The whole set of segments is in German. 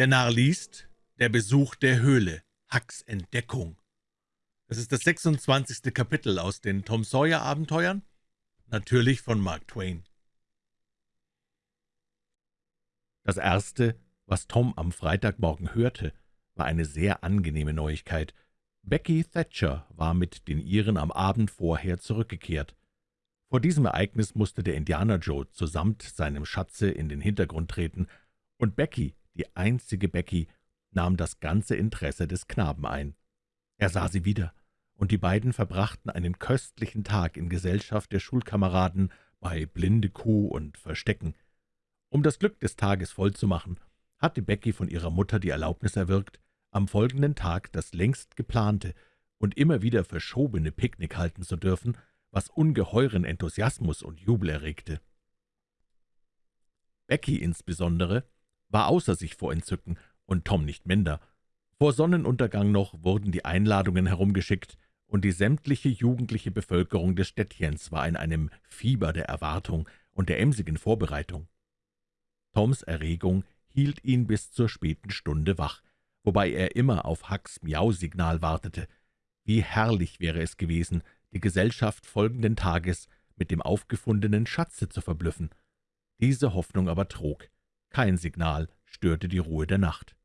Der Narr liest Der Besuch der Höhle, Hucks Entdeckung. Das ist das 26. Kapitel aus den Tom Sawyer Abenteuern, natürlich von Mark Twain. Das Erste, was Tom am Freitagmorgen hörte, war eine sehr angenehme Neuigkeit. Becky Thatcher war mit den Iren am Abend vorher zurückgekehrt. Vor diesem Ereignis musste der Indianer Joe zusammt seinem Schatze in den Hintergrund treten, und Becky die einzige Becky, nahm das ganze Interesse des Knaben ein. Er sah sie wieder, und die beiden verbrachten einen köstlichen Tag in Gesellschaft der Schulkameraden bei Blinde Kuh und Verstecken. Um das Glück des Tages vollzumachen, hatte Becky von ihrer Mutter die Erlaubnis erwirkt, am folgenden Tag das längst geplante und immer wieder verschobene Picknick halten zu dürfen, was ungeheuren Enthusiasmus und Jubel erregte. Becky insbesondere war außer sich vor Entzücken, und Tom nicht minder. Vor Sonnenuntergang noch wurden die Einladungen herumgeschickt, und die sämtliche jugendliche Bevölkerung des Städtchens war in einem Fieber der Erwartung und der emsigen Vorbereitung. Toms Erregung hielt ihn bis zur späten Stunde wach, wobei er immer auf Hucks Miau-Signal wartete. Wie herrlich wäre es gewesen, die Gesellschaft folgenden Tages mit dem aufgefundenen Schatze zu verblüffen. Diese Hoffnung aber trug. Kein Signal störte die Ruhe der Nacht.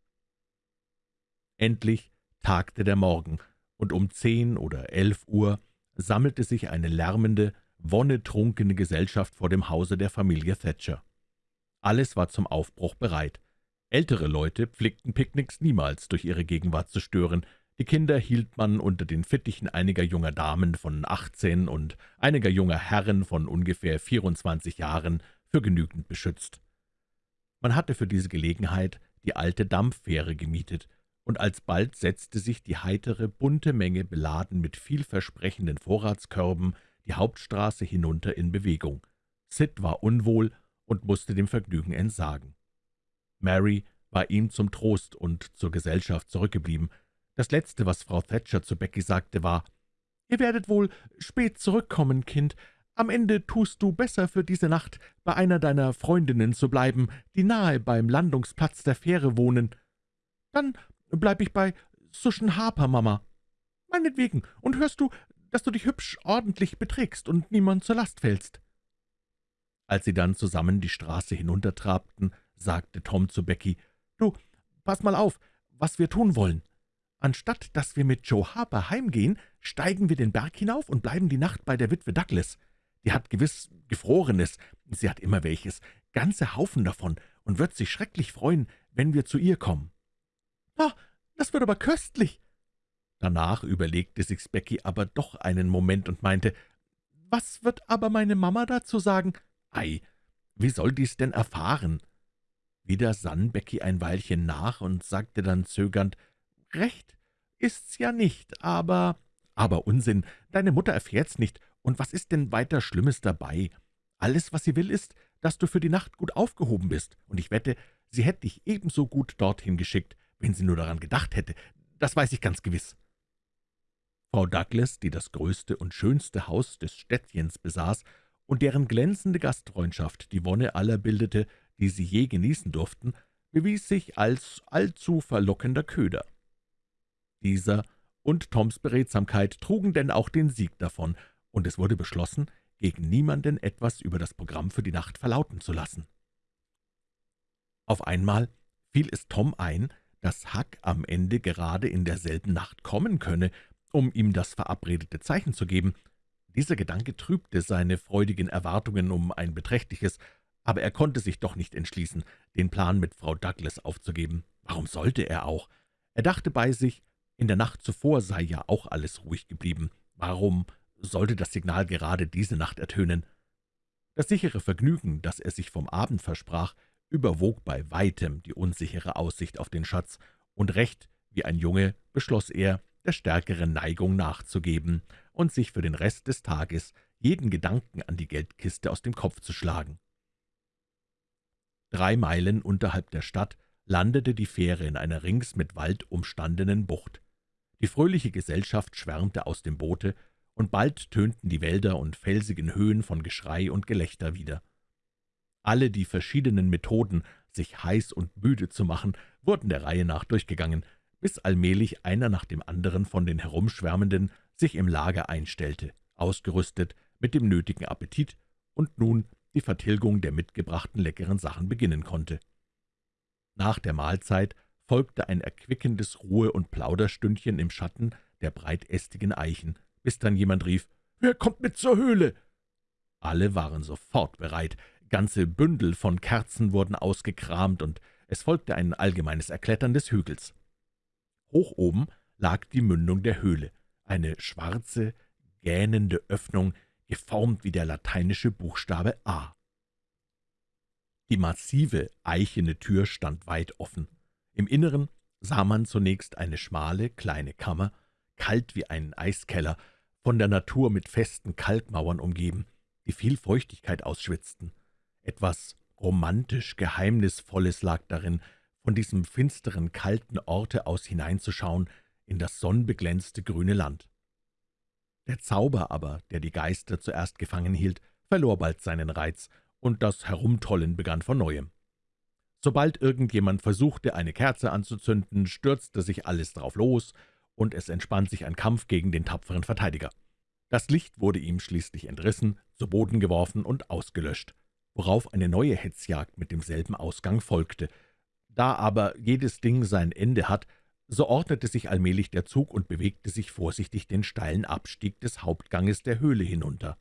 Endlich tagte der Morgen, und um zehn oder elf Uhr sammelte sich eine lärmende, wonnetrunkene Gesellschaft vor dem Hause der Familie Thatcher. Alles war zum Aufbruch bereit. Ältere Leute pflegten Picknicks niemals durch ihre Gegenwart zu stören, die Kinder hielt man unter den Fittichen einiger junger Damen von achtzehn und einiger junger Herren von ungefähr vierundzwanzig Jahren für genügend beschützt. Man hatte für diese Gelegenheit die alte Dampffähre gemietet, und alsbald setzte sich die heitere, bunte Menge, beladen mit vielversprechenden Vorratskörben, die Hauptstraße hinunter in Bewegung. Sid war unwohl und musste dem Vergnügen entsagen. Mary war ihm zum Trost und zur Gesellschaft zurückgeblieben. Das Letzte, was Frau Thatcher zu Becky sagte, war, »Ihr werdet wohl spät zurückkommen, Kind. Am Ende tust du besser für diese Nacht, bei einer deiner Freundinnen zu bleiben, die nahe beim Landungsplatz der Fähre wohnen. Dann bleib ich bei Suschen Harper, Mama. Meinetwegen, und hörst du, dass du dich hübsch ordentlich beträgst und niemand zur Last fällst.« Als sie dann zusammen die Straße hinuntertrabten, sagte Tom zu Becky, »Du, pass mal auf, was wir tun wollen. Anstatt dass wir mit Joe Harper heimgehen, steigen wir den Berg hinauf und bleiben die Nacht bei der Witwe Douglas. Die hat gewiss Gefrorenes, sie hat immer welches, ganze Haufen davon, und wird sich schrecklich freuen, wenn wir zu ihr kommen.« »Ah, das wird aber köstlich!« Danach überlegte sich's Becky aber doch einen Moment und meinte, »Was wird aber meine Mama dazu sagen?« »Ei, wie soll die's denn erfahren?« Wieder sann Becky ein Weilchen nach und sagte dann zögernd, »Recht ist's ja nicht, aber...« »Aber Unsinn, deine Mutter erfährt's nicht, und was ist denn weiter Schlimmes dabei? Alles, was sie will, ist, dass du für die Nacht gut aufgehoben bist, und ich wette, sie hätte dich ebenso gut dorthin geschickt, wenn sie nur daran gedacht hätte. Das weiß ich ganz gewiss.« Frau Douglas, die das größte und schönste Haus des Städtchens besaß und deren glänzende Gastfreundschaft die Wonne aller bildete, die sie je genießen durften, bewies sich als allzu verlockender Köder. Dieser und Toms Beredsamkeit trugen denn auch den Sieg davon, und es wurde beschlossen, gegen niemanden etwas über das Programm für die Nacht verlauten zu lassen. Auf einmal fiel es Tom ein, dass Huck am Ende gerade in derselben Nacht kommen könne, um ihm das verabredete Zeichen zu geben. Dieser Gedanke trübte seine freudigen Erwartungen um ein beträchtliches, aber er konnte sich doch nicht entschließen, den Plan mit Frau Douglas aufzugeben. Warum sollte er auch? Er dachte bei sich, in der Nacht zuvor sei ja auch alles ruhig geblieben. Warum sollte das Signal gerade diese Nacht ertönen. Das sichere Vergnügen, das er sich vom Abend versprach, überwog bei weitem die unsichere Aussicht auf den Schatz, und recht wie ein Junge beschloss er, der stärkeren Neigung nachzugeben und sich für den Rest des Tages jeden Gedanken an die Geldkiste aus dem Kopf zu schlagen. Drei Meilen unterhalb der Stadt landete die Fähre in einer rings mit Wald umstandenen Bucht. Die fröhliche Gesellschaft schwärmte aus dem Boote, und bald tönten die Wälder und felsigen Höhen von Geschrei und Gelächter wieder. Alle die verschiedenen Methoden, sich heiß und müde zu machen, wurden der Reihe nach durchgegangen, bis allmählich einer nach dem anderen von den Herumschwärmenden sich im Lager einstellte, ausgerüstet mit dem nötigen Appetit und nun die Vertilgung der mitgebrachten leckeren Sachen beginnen konnte. Nach der Mahlzeit folgte ein erquickendes Ruhe- und Plauderstündchen im Schatten der breitästigen Eichen, bis dann jemand rief, »Wer kommt mit zur Höhle?« Alle waren sofort bereit, ganze Bündel von Kerzen wurden ausgekramt, und es folgte ein allgemeines Erklettern des Hügels. Hoch oben lag die Mündung der Höhle, eine schwarze, gähnende Öffnung, geformt wie der lateinische Buchstabe A. Die massive, eichene Tür stand weit offen. Im Inneren sah man zunächst eine schmale, kleine Kammer, kalt wie ein Eiskeller, von der Natur mit festen Kalkmauern umgeben, die viel Feuchtigkeit ausschwitzten. Etwas romantisch Geheimnisvolles lag darin, von diesem finsteren, kalten Orte aus hineinzuschauen in das sonnenbeglänzte grüne Land. Der Zauber aber, der die Geister zuerst gefangen hielt, verlor bald seinen Reiz, und das Herumtollen begann von Neuem. Sobald irgendjemand versuchte, eine Kerze anzuzünden, stürzte sich alles drauf los, und es entspann sich ein Kampf gegen den tapferen Verteidiger. Das Licht wurde ihm schließlich entrissen, zu Boden geworfen und ausgelöscht, worauf eine neue Hetzjagd mit demselben Ausgang folgte. Da aber jedes Ding sein Ende hat, so ordnete sich allmählich der Zug und bewegte sich vorsichtig den steilen Abstieg des Hauptganges der Höhle hinunter.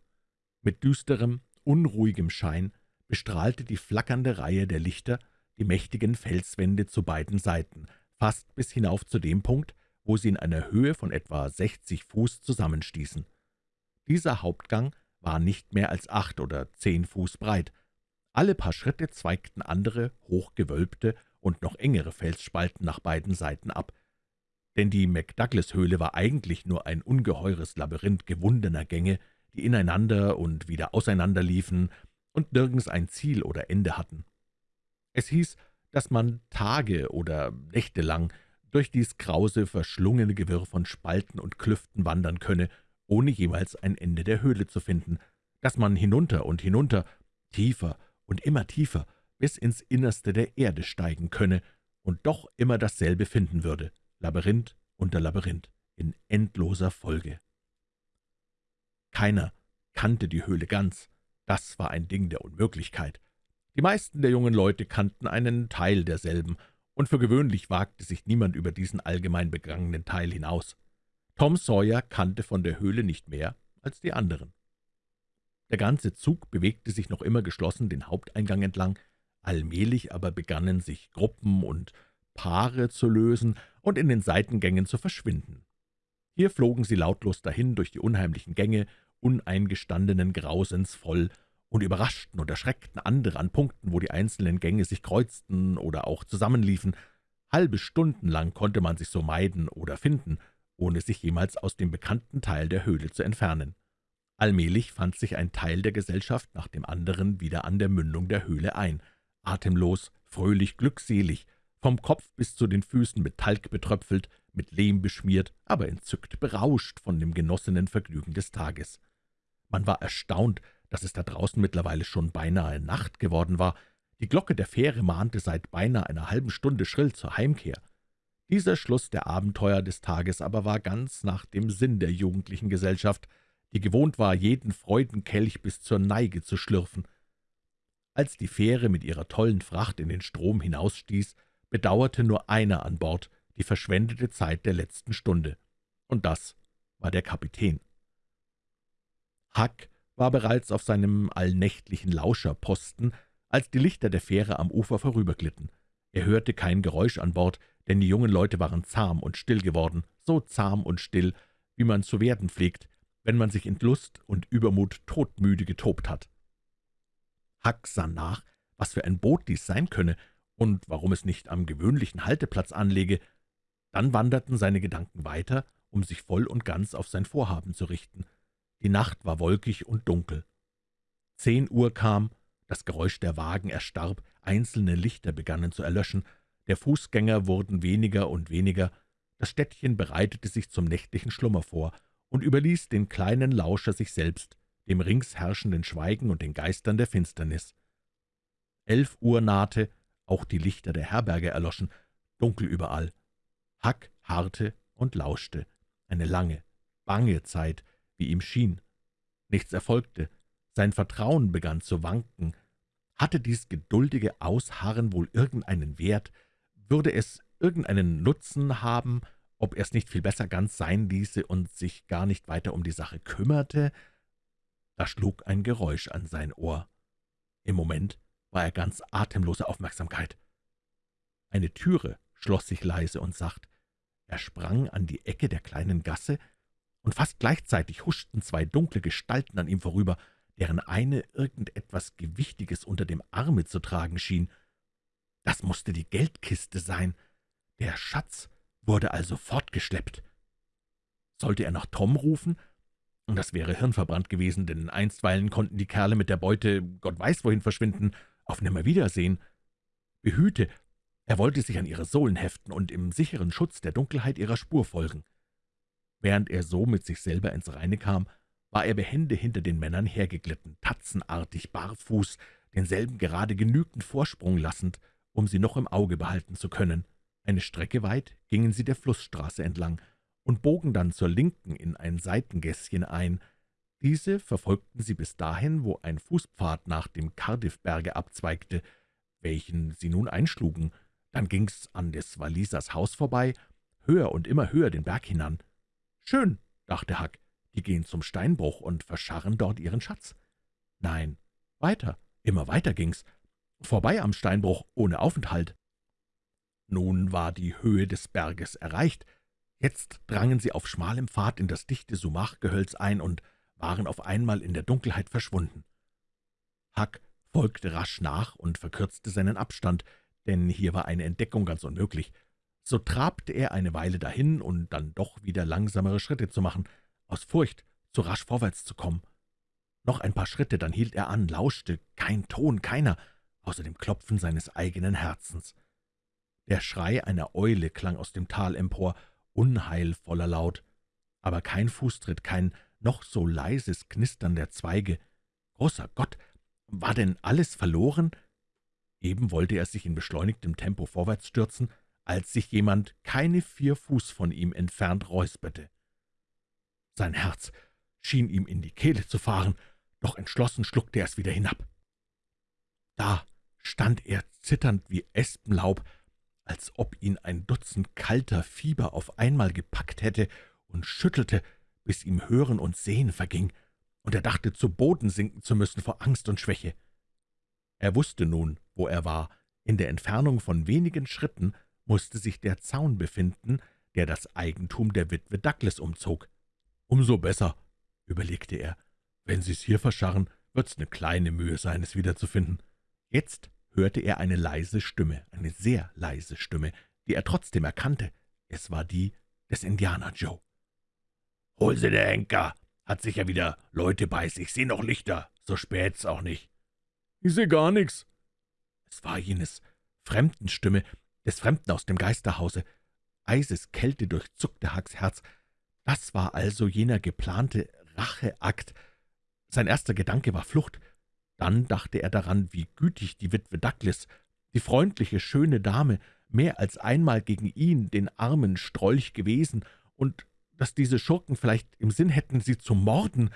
Mit düsterem, unruhigem Schein bestrahlte die flackernde Reihe der Lichter die mächtigen Felswände zu beiden Seiten, fast bis hinauf zu dem Punkt, wo sie in einer Höhe von etwa 60 Fuß zusammenstießen. Dieser Hauptgang war nicht mehr als acht oder zehn Fuß breit. Alle paar Schritte zweigten andere, hochgewölbte und noch engere Felsspalten nach beiden Seiten ab. Denn die McDouglas-Höhle war eigentlich nur ein ungeheures Labyrinth gewundener Gänge, die ineinander und wieder auseinander liefen und nirgends ein Ziel oder Ende hatten. Es hieß, dass man Tage oder Nächte lang durch dies krause, verschlungene Gewirr von Spalten und Klüften wandern könne, ohne jemals ein Ende der Höhle zu finden, dass man hinunter und hinunter, tiefer und immer tiefer, bis ins Innerste der Erde steigen könne und doch immer dasselbe finden würde, Labyrinth unter Labyrinth, in endloser Folge. Keiner kannte die Höhle ganz, das war ein Ding der Unmöglichkeit. Die meisten der jungen Leute kannten einen Teil derselben, und für gewöhnlich wagte sich niemand über diesen allgemein begangenen Teil hinaus. Tom Sawyer kannte von der Höhle nicht mehr als die anderen. Der ganze Zug bewegte sich noch immer geschlossen den Haupteingang entlang, allmählich aber begannen sich Gruppen und Paare zu lösen und in den Seitengängen zu verschwinden. Hier flogen sie lautlos dahin durch die unheimlichen Gänge, uneingestandenen Grausens voll, und überraschten und erschreckten andere an Punkten, wo die einzelnen Gänge sich kreuzten oder auch zusammenliefen. Halbe Stunden lang konnte man sich so meiden oder finden, ohne sich jemals aus dem bekannten Teil der Höhle zu entfernen. Allmählich fand sich ein Teil der Gesellschaft nach dem anderen wieder an der Mündung der Höhle ein, atemlos, fröhlich, glückselig, vom Kopf bis zu den Füßen mit Talg betröpfelt, mit Lehm beschmiert, aber entzückt berauscht von dem genossenen Vergnügen des Tages. Man war erstaunt, dass es da draußen mittlerweile schon beinahe Nacht geworden war. Die Glocke der Fähre mahnte seit beinahe einer halben Stunde schrill zur Heimkehr. Dieser Schluss der Abenteuer des Tages aber war ganz nach dem Sinn der jugendlichen Gesellschaft, die gewohnt war, jeden Freudenkelch bis zur Neige zu schlürfen. Als die Fähre mit ihrer tollen Fracht in den Strom hinausstieß, bedauerte nur einer an Bord die verschwendete Zeit der letzten Stunde, und das war der Kapitän. Huck war bereits auf seinem allnächtlichen Lauscherposten, als die Lichter der Fähre am Ufer vorüberglitten. Er hörte kein Geräusch an Bord, denn die jungen Leute waren zahm und still geworden, so zahm und still, wie man zu werden pflegt, wenn man sich in Lust und Übermut todmüde getobt hat. Huck sah nach, was für ein Boot dies sein könne und warum es nicht am gewöhnlichen Halteplatz anlege. Dann wanderten seine Gedanken weiter, um sich voll und ganz auf sein Vorhaben zu richten. Die Nacht war wolkig und dunkel. Zehn Uhr kam, das Geräusch der Wagen erstarb, einzelne Lichter begannen zu erlöschen, der Fußgänger wurden weniger und weniger, das Städtchen bereitete sich zum nächtlichen Schlummer vor und überließ den kleinen Lauscher sich selbst, dem rings herrschenden Schweigen und den Geistern der Finsternis. Elf Uhr nahte, auch die Lichter der Herberge erloschen, dunkel überall. Huck harrte und lauschte. Eine lange, bange Zeit, wie ihm schien. Nichts erfolgte. Sein Vertrauen begann zu wanken. Hatte dies geduldige Ausharren wohl irgendeinen Wert? Würde es irgendeinen Nutzen haben, ob er es nicht viel besser ganz sein ließe und sich gar nicht weiter um die Sache kümmerte? Da schlug ein Geräusch an sein Ohr. Im Moment war er ganz atemloser Aufmerksamkeit. Eine Türe schloss sich leise und sacht. Er sprang an die Ecke der kleinen Gasse, und fast gleichzeitig huschten zwei dunkle Gestalten an ihm vorüber, deren eine irgendetwas Gewichtiges unter dem Arme zu tragen schien. Das musste die Geldkiste sein. Der Schatz wurde also fortgeschleppt. Sollte er nach Tom rufen? Das wäre hirnverbrannt gewesen, denn einstweilen konnten die Kerle mit der Beute Gott weiß wohin verschwinden, auf Nimmerwiedersehen. Behüte, er wollte sich an ihre Sohlen heften und im sicheren Schutz der Dunkelheit ihrer Spur folgen. Während er so mit sich selber ins Reine kam, war er behende hinter den Männern hergeglitten, tatzenartig, barfuß, denselben gerade genügend Vorsprung lassend, um sie noch im Auge behalten zu können. Eine Strecke weit gingen sie der Flussstraße entlang und bogen dann zur Linken in ein Seitengässchen ein. Diese verfolgten sie bis dahin, wo ein Fußpfad nach dem Cardiffberge abzweigte, welchen sie nun einschlugen. Dann ging's an des Walisers Haus vorbei, höher und immer höher den Berg hinan. »Schön«, dachte Huck, »die gehen zum Steinbruch und verscharren dort ihren Schatz.« Nein, weiter, immer weiter ging's, vorbei am Steinbruch, ohne Aufenthalt. Nun war die Höhe des Berges erreicht. Jetzt drangen sie auf schmalem Pfad in das dichte Sumachgehölz ein und waren auf einmal in der Dunkelheit verschwunden. Huck folgte rasch nach und verkürzte seinen Abstand, denn hier war eine Entdeckung ganz unmöglich. So trabte er eine Weile dahin, und dann doch wieder langsamere Schritte zu machen, aus Furcht, zu rasch vorwärts zu kommen. Noch ein paar Schritte, dann hielt er an, lauschte, kein Ton, keiner, außer dem Klopfen seines eigenen Herzens. Der Schrei einer Eule klang aus dem Tal empor, unheilvoller Laut, aber kein Fußtritt, kein noch so leises Knistern der Zweige. Großer Gott, war denn alles verloren? Eben wollte er sich in beschleunigtem Tempo vorwärts stürzen, als sich jemand keine vier Fuß von ihm entfernt räusperte. Sein Herz schien ihm in die Kehle zu fahren, doch entschlossen schluckte er es wieder hinab. Da stand er zitternd wie Espenlaub, als ob ihn ein Dutzend kalter Fieber auf einmal gepackt hätte und schüttelte, bis ihm Hören und Sehen verging, und er dachte, zu Boden sinken zu müssen vor Angst und Schwäche. Er wusste nun, wo er war. In der Entfernung von wenigen Schritten musste sich der Zaun befinden, der das Eigentum der Witwe Douglas umzog. »Umso besser«, überlegte er. »Wenn Sie's hier verscharren, wird's eine kleine Mühe sein, es wiederzufinden.« Jetzt hörte er eine leise Stimme, eine sehr leise Stimme, die er trotzdem erkannte. Es war die des Indianer Joe. »Hol sie, der Henker! Hat sicher wieder Leute bei sich. Seh noch Lichter. So spät's auch nicht.« »Ich seh gar nichts.« Es war jenes Fremdenstimme, des Fremden aus dem Geisterhause. Eiseskälte durchzuckte Hacks Herz. Das war also jener geplante Racheakt. Sein erster Gedanke war Flucht. Dann dachte er daran, wie gütig die Witwe Douglas, die freundliche, schöne Dame, mehr als einmal gegen ihn, den armen Strolch, gewesen, und dass diese Schurken vielleicht im Sinn hätten, sie zu morden.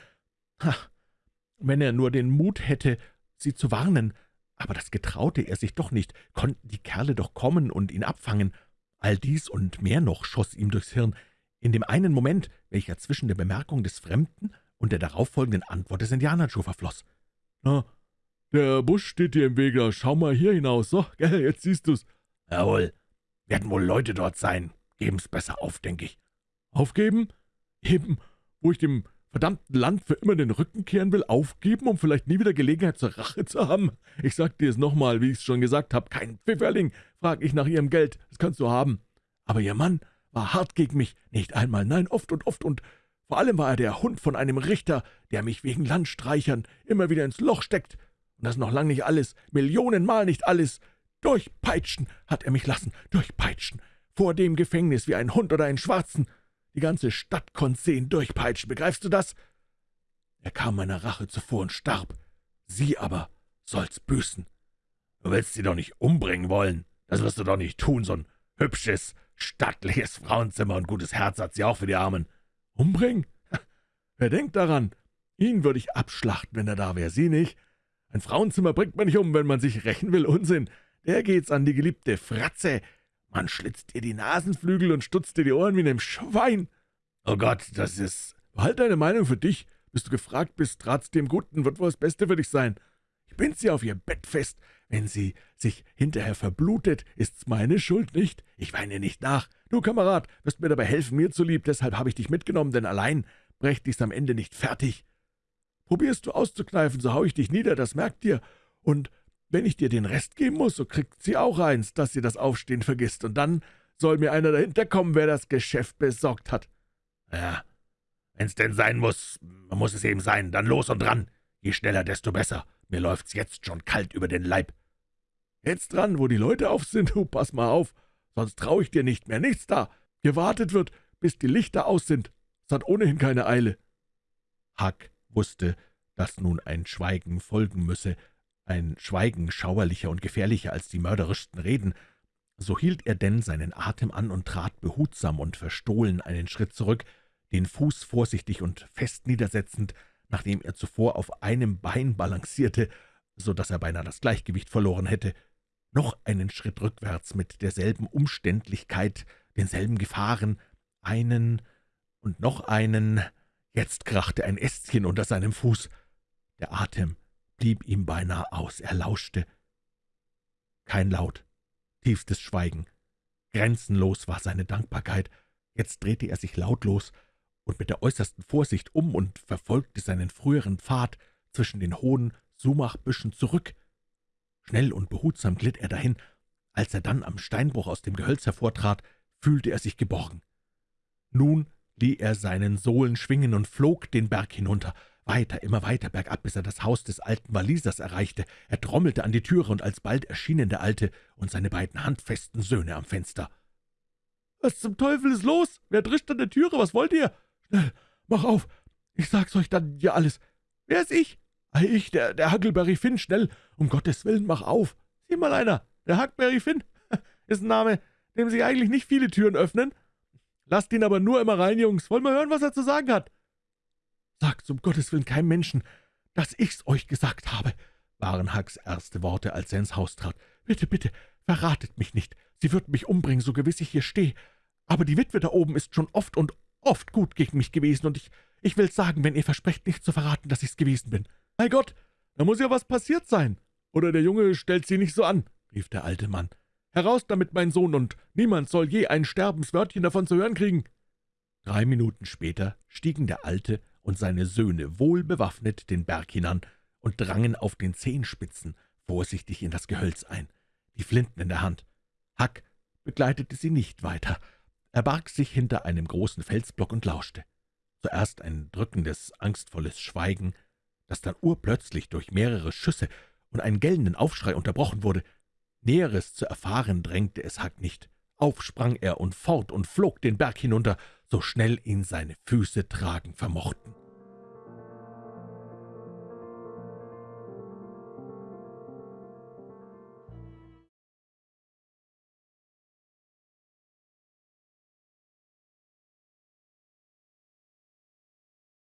Ha, wenn er nur den Mut hätte, sie zu warnen, aber das getraute er sich doch nicht, konnten die Kerle doch kommen und ihn abfangen. All dies und mehr noch schoss ihm durchs Hirn, in dem einen Moment, welcher zwischen der Bemerkung des Fremden und der darauffolgenden Antwort des Indianerjoe verfloss. »Na, der Busch steht dir im Wege, schau mal hier hinaus, so, gell, jetzt siehst du's.« »Jawohl, werden wohl Leute dort sein, geben's besser auf, denke ich.« »Aufgeben? Eben, wo ich dem verdammten Land für immer den Rücken kehren will, aufgeben, um vielleicht nie wieder Gelegenheit zur Rache zu haben? Ich sag dir es nochmal, wie ich's schon gesagt habe, kein Pfifferling, frag ich nach ihrem Geld, das kannst du haben. Aber ihr Mann war hart gegen mich, nicht einmal, nein, oft und oft, und vor allem war er der Hund von einem Richter, der mich wegen Landstreichern immer wieder ins Loch steckt. Und das noch lang nicht alles, Millionenmal nicht alles. Durchpeitschen hat er mich lassen, durchpeitschen, vor dem Gefängnis wie ein Hund oder einen Schwarzen. Die ganze Stadt konnte sehen, durchpeitschen, begreifst du das? Er kam meiner Rache zuvor und starb. Sie aber soll's büßen. Du willst sie doch nicht umbringen wollen. Das wirst du doch nicht tun, so ein Hübsches, stattliches Frauenzimmer und gutes Herz hat sie auch für die Armen. Umbringen? Wer denkt daran? Ihn würde ich abschlachten, wenn er da wäre, Sie nicht? Ein Frauenzimmer bringt man nicht um, wenn man sich rächen will. Unsinn. Der geht's an die geliebte Fratze. Man schlitzt ihr die Nasenflügel und stutzt dir die Ohren wie einem Schwein. Oh Gott, das ist... Halt deine Meinung für dich. Bis du gefragt bist, rat's dem Guten, wird wohl das Beste für dich sein. Ich bind sie auf ihr Bett fest. Wenn sie sich hinterher verblutet, ist's meine Schuld nicht. Ich weine nicht nach. Du, Kamerad, wirst mir dabei helfen, mir zulieb. Deshalb habe ich dich mitgenommen, denn allein brächt ich's am Ende nicht fertig. Probierst du auszukneifen, so hau ich dich nieder, das merkt dir. Und wenn ich dir den Rest geben muss, so kriegt sie auch eins, dass sie das Aufstehen vergisst. Und dann soll mir einer dahinter kommen, wer das Geschäft besorgt hat. Ja, wenn's denn sein muss, muss es eben sein. Dann los und dran. Je schneller, desto besser. Mir läuft's jetzt schon kalt über den Leib. Jetzt dran, wo die Leute auf sind, du, pass mal auf, sonst trau ich dir nicht mehr. Nichts da. Gewartet wird, bis die Lichter aus sind. Es hat ohnehin keine Eile. Huck wusste, dass nun ein Schweigen folgen müsse, ein Schweigen schauerlicher und gefährlicher als die mörderischsten Reden, so hielt er denn seinen Atem an und trat behutsam und verstohlen einen Schritt zurück, den Fuß vorsichtig und fest niedersetzend, nachdem er zuvor auf einem Bein balancierte, so dass er beinahe das Gleichgewicht verloren hätte, noch einen Schritt rückwärts mit derselben Umständlichkeit, denselben Gefahren, einen und noch einen, Jetzt krachte ein Ästchen unter seinem Fuß. Der Atem blieb ihm beinahe aus, er lauschte. Kein Laut, tiefstes Schweigen. Grenzenlos war seine Dankbarkeit. Jetzt drehte er sich lautlos und mit der äußersten Vorsicht um und verfolgte seinen früheren Pfad zwischen den hohen Sumachbüschen zurück. Schnell und behutsam glitt er dahin. Als er dann am Steinbruch aus dem Gehölz hervortrat, fühlte er sich geborgen. Nun lieh er seinen Sohlen schwingen und flog den Berg hinunter, weiter, immer weiter bergab, bis er das Haus des alten Walisers erreichte. Er trommelte an die Türe, und alsbald erschienen der Alte und seine beiden handfesten Söhne am Fenster. »Was zum Teufel ist los? Wer drischt an der Türe? Was wollt ihr? Schnell, mach auf! Ich sag's euch dann ja alles. Wer ist ich? Ich, der, der Huckleberry Finn, schnell, um Gottes Willen, mach auf! Sieh mal einer, der Huckleberry Finn, ist ein Name, dem sich eigentlich nicht viele Türen öffnen.« Lasst ihn aber nur immer rein, Jungs. Wollen wir hören, was er zu sagen hat?« »Sagt um Gottes Willen keinem Menschen, dass ich's euch gesagt habe«, waren Hucks erste Worte, als er ins Haus trat. »Bitte, bitte, verratet mich nicht. Sie wird mich umbringen, so gewiss ich hier stehe. Aber die Witwe da oben ist schon oft und oft gut gegen mich gewesen, und ich, ich will's sagen, wenn ihr versprecht, nicht zu verraten, dass ich's gewesen bin. Mein Gott, da muss ja was passiert sein. Oder der Junge stellt sie nicht so an«, rief der alte Mann. Heraus damit, mein Sohn, und niemand soll je ein Sterbenswörtchen davon zu hören kriegen.« Drei Minuten später stiegen der Alte und seine Söhne wohlbewaffnet den Berg hinan und drangen auf den Zehenspitzen vorsichtig in das Gehölz ein, die Flinten in der Hand. Huck begleitete sie nicht weiter. Er barg sich hinter einem großen Felsblock und lauschte. Zuerst ein drückendes, angstvolles Schweigen, das dann urplötzlich durch mehrere Schüsse und einen gellenden Aufschrei unterbrochen wurde. Näheres zu erfahren drängte es Huck nicht. Auf sprang er und fort und flog den Berg hinunter, so schnell ihn seine Füße tragen vermochten.